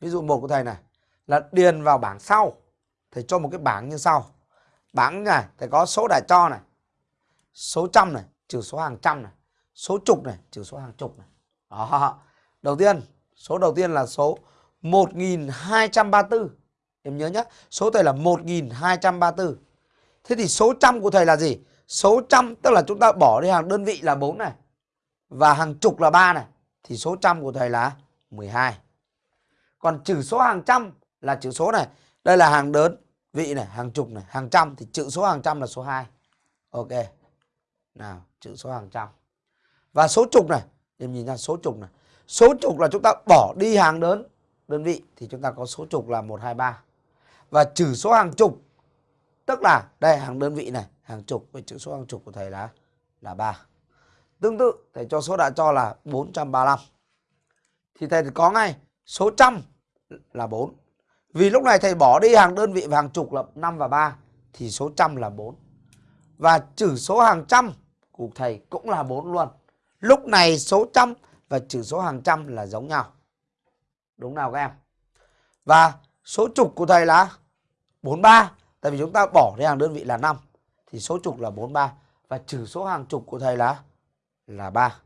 ví dụ một của thầy này, là điền vào bảng sau, thầy cho một cái bảng như sau. Bảng này, thầy có số đã cho này, số trăm này, trừ số hàng trăm này, số chục này, trừ số hàng chục này. Đó. Đầu tiên, số đầu tiên là số 1234 em nhớ nhé số thầy là 1234 thế thì số trăm của thầy là gì? Số trăm tức là chúng ta bỏ đi hàng đơn vị là 4 này, và hàng chục là 3 này, thì số trăm của thầy là 12 còn trừ số hàng trăm là chữ số này. Đây là hàng đơn, vị này, hàng chục này, hàng trăm. Thì chữ số hàng trăm là số 2 ok. Nào, chữ số hàng trăm. Và số chục này. Em nhìn ra số chục này. Số chục là chúng ta bỏ đi hàng đơn đơn vị, thì chúng ta có số chục là 123 và trừ số hàng chục, tức là đây, hàng đơn vị này, hàng chục. Với chữ số hàng chục của thầy là là 3 tương tự, thầy cho số đã cho là 435 thì thầy có ngay số trăm là 4 vì lúc này thầy bỏ đi hàng đơn vị và hàng chục là 5 và 3 thì số trăm là 4 và chữ số hàng trăm của thầy cũng là 4 luôn. Lúc này số trăm và chữ số hàng trăm là giống nhau. Đúng nào các em? Và số chục của thầy là 43 tại vì chúng ta bỏ đi hàng đơn vị là 5 thì số chục là 43 và trừ số hàng chục của thầy là là 3